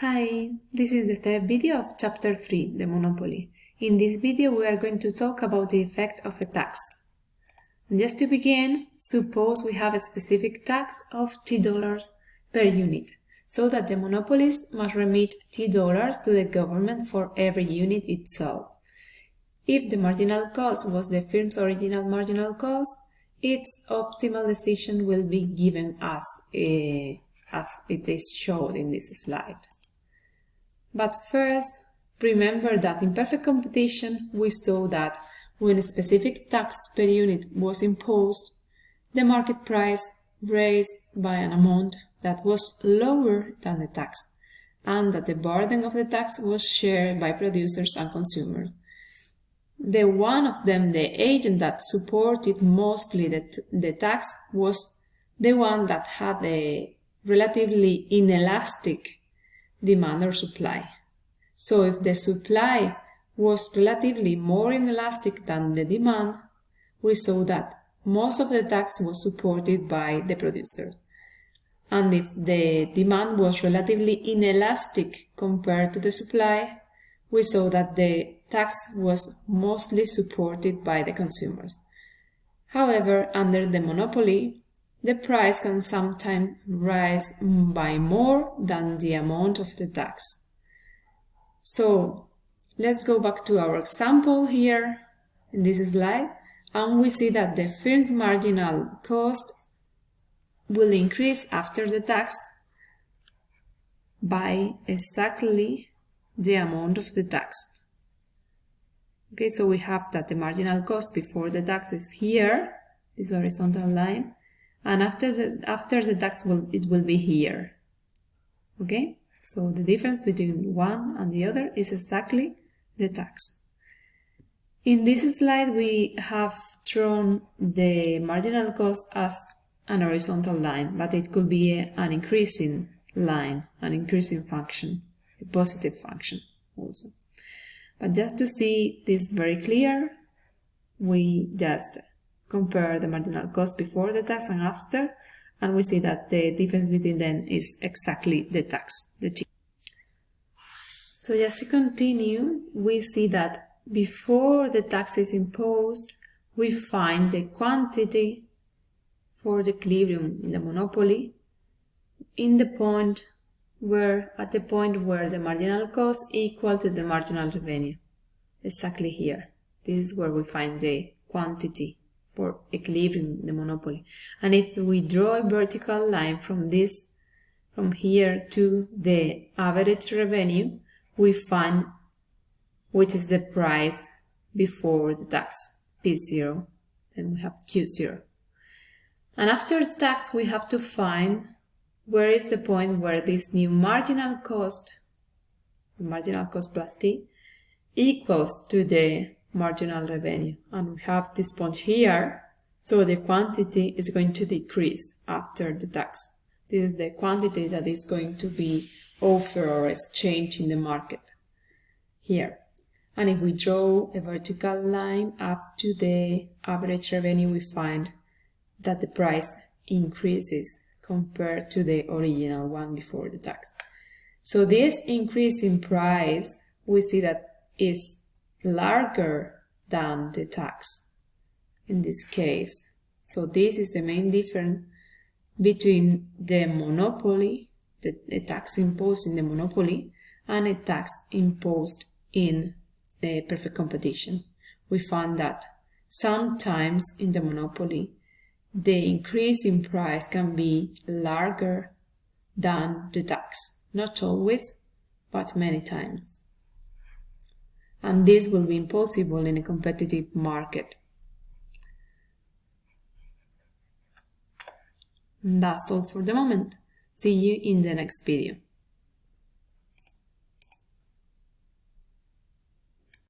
Hi, this is the third video of chapter 3, the monopoly. In this video we are going to talk about the effect of a tax. Just to begin, suppose we have a specific tax of $t dollars per unit, so that the monopolist must remit $t dollars to the government for every unit it sells. If the marginal cost was the firm's original marginal cost, its optimal decision will be given as, a, as it is shown in this slide. But first, remember that in perfect competition we saw that when a specific tax per unit was imposed, the market price raised by an amount that was lower than the tax, and that the burden of the tax was shared by producers and consumers. The one of them, the agent that supported mostly the, the tax, was the one that had a relatively inelastic demand or supply. So if the supply was relatively more inelastic than the demand, we saw that most of the tax was supported by the producers. And if the demand was relatively inelastic compared to the supply, we saw that the tax was mostly supported by the consumers. However, under the monopoly, the price can sometimes rise by more than the amount of the tax. So let's go back to our example here in this slide and we see that the firm's marginal cost will increase after the tax by exactly the amount of the tax. Okay, so we have that the marginal cost before the tax is here, this horizontal line, and after the after the tax will it will be here. Okay? So the difference between one and the other is exactly the tax. In this slide we have drawn the marginal cost as an horizontal line but it could be a, an increasing line an increasing function a positive function also. But just to see this very clear we just compare the marginal cost before the tax and after, and we see that the difference between them is exactly the tax, the T. So just to continue, we see that before the tax is imposed, we find the quantity for the equilibrium in the monopoly in the point where at the point where the marginal cost equal to the marginal revenue. Exactly here. This is where we find the quantity for equilibrium the monopoly. And if we draw a vertical line from this, from here to the average revenue, we find which is the price before the tax, P0, then we have Q0. And after the tax, we have to find where is the point where this new marginal cost, marginal cost plus T, equals to the marginal revenue. And we have this point here, so the quantity is going to decrease after the tax. This is the quantity that is going to be offered or exchanged in the market here. And if we draw a vertical line up to the average revenue, we find that the price increases compared to the original one before the tax. So this increase in price, we see that is larger than the tax in this case. So this is the main difference between the monopoly, the, the tax imposed in the monopoly, and a tax imposed in the perfect competition. We found that sometimes in the monopoly, the increase in price can be larger than the tax. Not always, but many times and this will be impossible in a competitive market. That's all for the moment. See you in the next video.